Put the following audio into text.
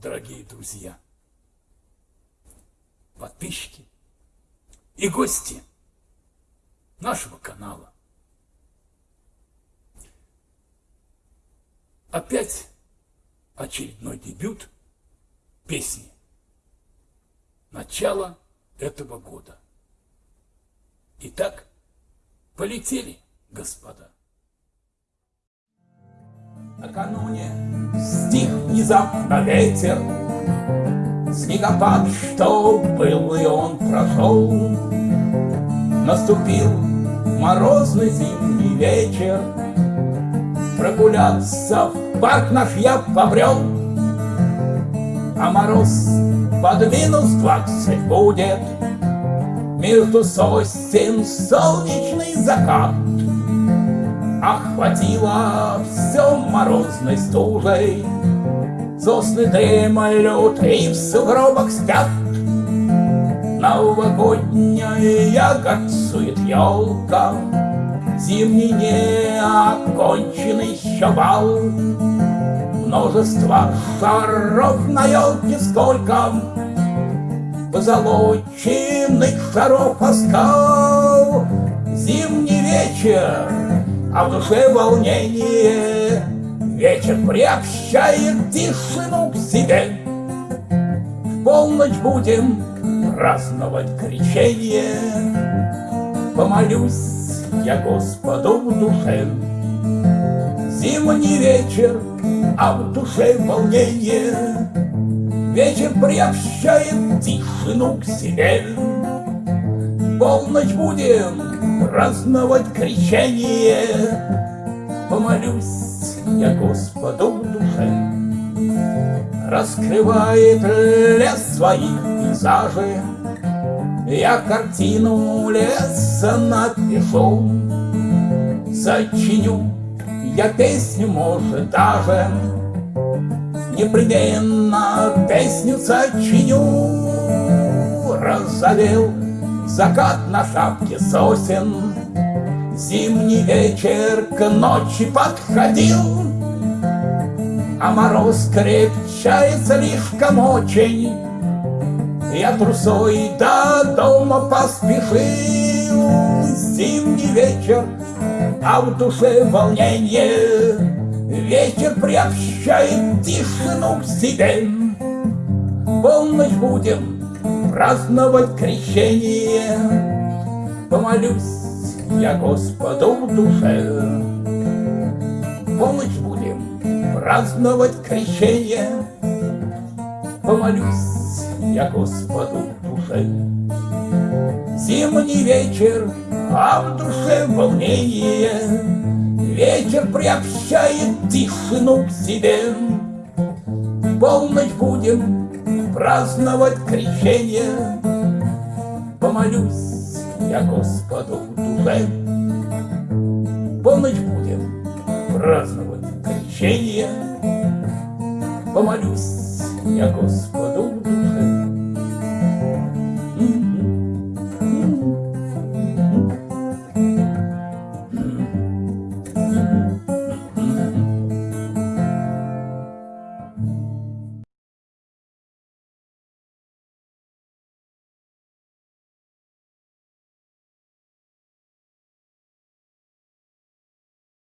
дорогие друзья, подписчики и гости нашего канала. Опять очередной дебют песни. Начало этого года. Итак, полетели, господа. Накануне стих внезапно ветер, Снегопад, что был, и он прошел. Наступил морозный зимний вечер, Прогуляться в парк наш я побрел, А мороз под минус двадцать будет, Между сосен солнечный закат — Охватило все морозной стужей, Сосны дремлют и в сугробах спят. Новогодняя ягодцует елка, Зимний неоконченный еще бал. Множество шаров на елке сколько, Позолоченных шаров оскал. Зимний вечер а в душе волнение. Вечер приобщает тишину к себе. В полночь будем праздновать крещение. Помолюсь я Господу в душе. Зимний вечер, а в душе волнение. Вечер приобщает тишину к себе. Полночь будем праздновать крещение. Помолюсь я Господу в душе. Раскрывает лес своих пейзажей, Я картину леса напишу, Сочиню я песню, может, даже Непременно песню сочиню. Разовел Закат на шапке сосен, Зимний вечер к ночи подходил, А мороз крепчает слишком очень. Я трусой до дома поспешил, Зимний вечер, а в душе волнение. Вечер приобщает тишину к себе. Полночь будем праздновать крещение. Помолюсь я Господу в душе. Помощь будем праздновать крещение. Помолюсь я Господу в душе. Зимний вечер, а в душе волнение. Вечер приобщает тишину к себе. Полночь будем праздновать крещение. Помолюсь я Господу душе. Полночь будем праздновать крещение. Помолюсь я Господу